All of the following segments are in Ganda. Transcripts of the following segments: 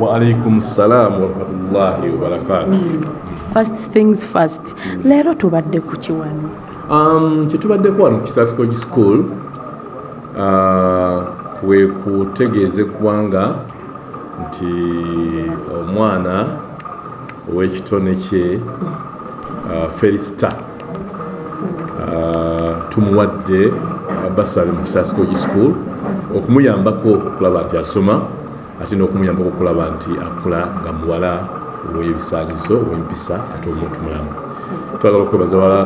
waalaikum salaamu warahmatullahi wabarakatu first things first. Leero tubadde ku kiwano? Um, kyetubaddeko wano ku kisasikogi school uh, kwe kutegeeza eggwanga nti omwana ow'ekitone kye uh, felisita uh, tumuwadde basale mu kisasikogi school okumuyambako okulaba nti asoma ate n'okumuyambako okulaba nti akula nga muwala ow'ebisaanyizo ow'empisa ate omuntu mulamu twagala okwebaza wala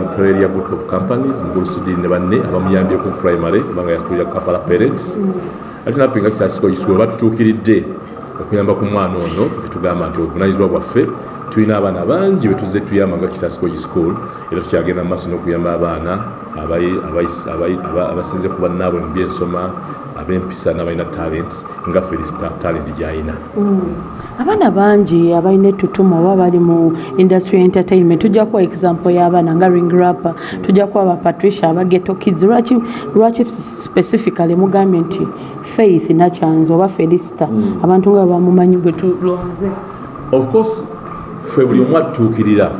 lupereria group of companies mugulusidiri ne banne abamuyambyeko primary kubanga yakulira kapala parents. Ate naffe nga kisasikogi school batutuukiridde okuyamba ku mwana ono betugamba nti obuvunanyizibwa bwaffe tulina abaana bangi betuze tuyamba nga kisasikogi school. Era tukyagenda mu maaso n'okuyamba abaana abasinze ku bannaabwe mu byensoma ab'empisa n'abalina talent nga felisita talent gy'alina abaana bangi abalina ettutumu oba bali mu industry entertainment tujja kuwa example y'abaana nga ring rapper tujja kuwa aba patricia aba geto kids. Lwaki specifically mugambye nti faith nakyanzi oba felisita abantu nga bamumanyi bwe tulonze of course ffe buli omu atutuukirira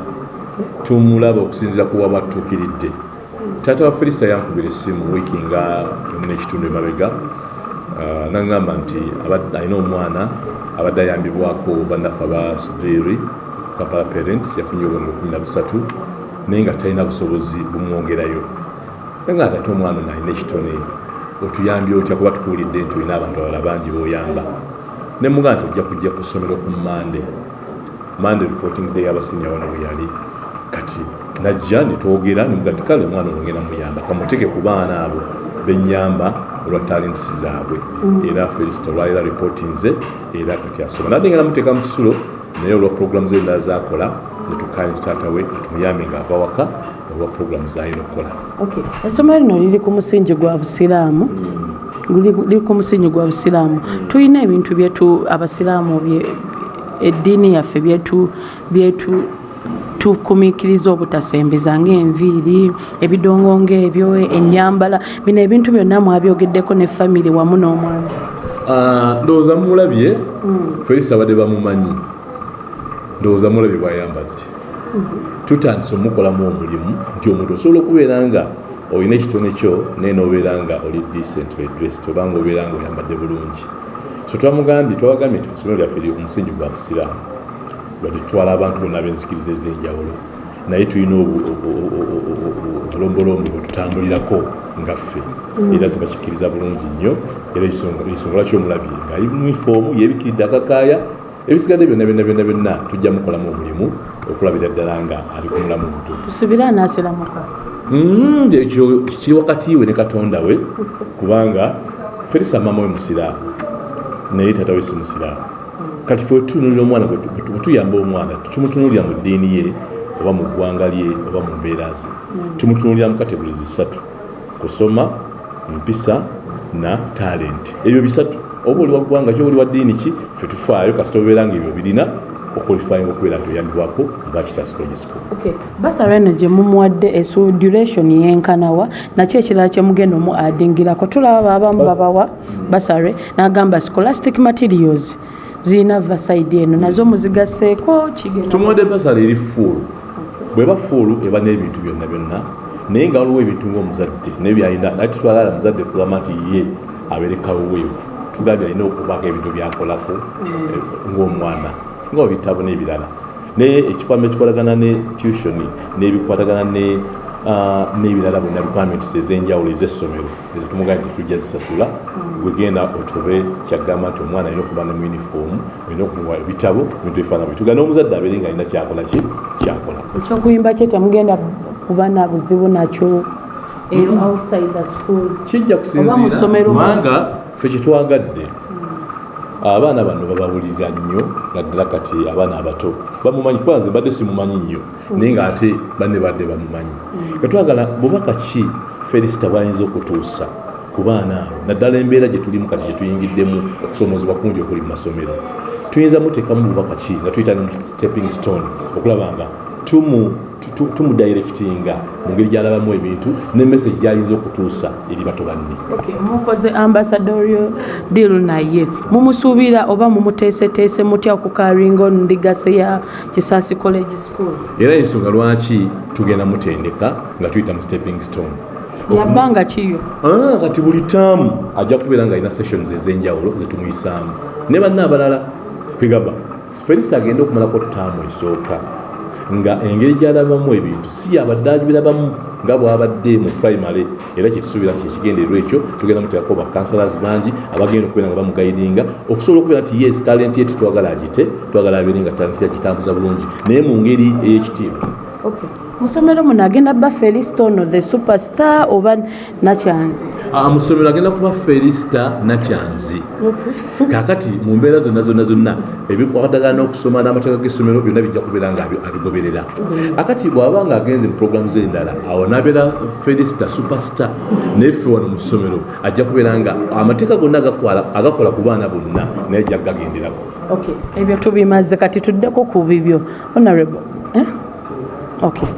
tumulaba okusinzira ku waba atutuukiridde taata wa felisita yankubira essimu wiiki nga nekitundu emabega naŋŋamba nti alina omwana abadde ayambibwako bannaffe aba superi kapala parents yafunye obwenge kumi na busatu naye nga talina busobozi bumwongerayo. Naye nga tate omwana ono alina ekitone otuyambye otya kuba tukuwulidde nti olina abantu abala bangi boyamba. Ne mugaa nti ojja kujja ku ssomero ku mande mande reporting day abasinya wano bwe yali najja netwogera nemuga nti kale omwana ono ngenda muyamba kamuteke ku baana abo benyamba olwa talents zaabwe. Era felisita olwalira ripooti nze era kati asoma. Nadde nga namuteeka mu kisulo naye olwa programu ze endala zakola netukanye nti taata we tumuyambe nga ava waka olwa programu zalina okukola. Essomero lino liri ku musingi gwa busiraamu. Liri ku musingi gwa busiraamu. Tulina ebintu byetu abasiraamu eddiini yaffe byetu byetu tukumiikiriza obutasembeza ngaenviiri ebidongo ngaebyo enyambala bino ebintu byonna mwabyogeddeko ne famiry wamu n'omwana. Ndowooza mulabye felisa abadde bamumanyi. Ndowooza mulabye bwayambadde tutandise omukolamu omulimu nti omuntu osobola okubeera nga olina ekitone kyo naye nobeera nga oli decently dressed obanga obeera nga oyambadde bulungi. So twamugambye twabagambye nti essomero lyaffe omusingi gwa busiraamu lwati tutwala abantu bonna ab'enzikiriza ez'enjawulo. Naye tulina obulombolombo bwe tutambulirako nga ffe. Era tubakikkiriza bulungi nnyo. Era ensonga lwaki omulabye? Ngaali munifoomu yebikiridde akakaaya. Ebisigadde byonna byonna byonna byonna tujja mukolamu omulimu okulabira ddala nga ali ku mulamu omutuufu tusubire anaasiramuka ekyo kiri wakati we ne katonda we. Kubanga ferisa mama we musiraamu naye tata we si musiraamu kati fe tutunulira omwana bwetuyamba omwana tumutunulira mu ddiini ye oba mu ggwanga lye oba mu mbeera ze. Tumutunulira mu kategorizi ssatu kusoma mpisa na talenti ebyo bisatu oba oli wa ggwanga ki oli wa ddiini ki fe tufaayo kasita obeera nga ebyo birina okwalifyinga okubeera nti oyambibwako ngakisasikogisiko basara eno gye mumuwadde duration yenkanawa nakyo ekirala kyemugenda omu adingirako. Tulaba abamu babawa basare nagamba scholastic materials zirina vasaidi eno nazo muzigaseeko tumuwadde basala eri fuulu. Bweba fuulu eba n'ebintu byonna byonna naye nga waliwo ebintu ngaomuzadde naye byalina naye tutwalala muzadde kugamba nti ye aberekawo weevu. Tugambye alina okubaako ebintu byakolako ng'omwana nga bitabo n'ebirala. Naye ekikwama ekikwatagana ne tuitioni n'ebikwatagana n'ebirala byonna requirements ez'enjawulo ez'essomero ezo tumugambye nti tujja zisasula. Gwegenda otobe kyagamba nti omwana alina okuba ne mu uniform olina okumuwa ebitabo bintu ebifaana bwe tugana omuzadde abeere nga alina kyakola ki? Kyakola. Ekyokuyimba kye temugenda kuba na buzibu nakyo outside the school. Kijja kusinzirakubanga ffe kyetwagadde abaana bano babawulira nnyo naddala kati abaana abato bamumanyi kwanze badde simumanyi nnyo naye ngaate banne badde bamumanyi. Katwagala bubaka ki felisita bwayinza okutuusa ku baana abo? Naddala embeera gye tulimu kati gye tuyingiddemu okusoomozebwa kungi okuli mu masomero. Tuyinza muteekamu bubaka ki? Nga tuyita ne stepping stone okulaba nga tumudirectinga mu ngeri gyalabamu ebintu ne message gyayinza okutuusa eri bato banne Okay, mukoze ambassadorio deal naye. Mumusuubira oba mumuteeseteese mutya okukaringa ono ndigase ya kisaasi college school? Era ensonga lwaki tugenda mutendeka nga tuyita mu stepping stone? Yabbanga kiyo? Ah, kati buli taamu ajja kubeera nga alina sessions ez'enjawulo zetumuyisaamu ne banna abalala kwegamba felisa agenda okumalako taamu esooka nga engeri gyalabamu ebintu si yabadde agibirabamu nga bwabadde mu primary era kyetusuubira nti ekigendererwa ekyo tugenda muteekako bakansalas bangi abagenda okubeera nga bamugayidinga okusobola okubeera nti yes talent ye tetwagala agite twagala abeere nga talent ye agitambuza bulungi naye mu ngeri ey'ekitiibwa. Musomero muno agenda bba felisito ono the superstar oba nakyanzi Ah, mu ssomero agenda kuba felisita nakyanzi kakati mu mbeera zonna zonna zonna ebikwatagana n'okusoma n'amateeka g'essomero byonna bijja kubeera nga abi- abigoberera akati bw'aba nga agenze mu puroguramu z'endala awo n'abeera felisita superstar naye ffe wano mu ssomero ajja kubeera nga amateeka gonna agakola ku baana bonna naye ajja gagenderako okay. ebyo tubimaze kati tuddeko ku bibyo honorable eh? okay.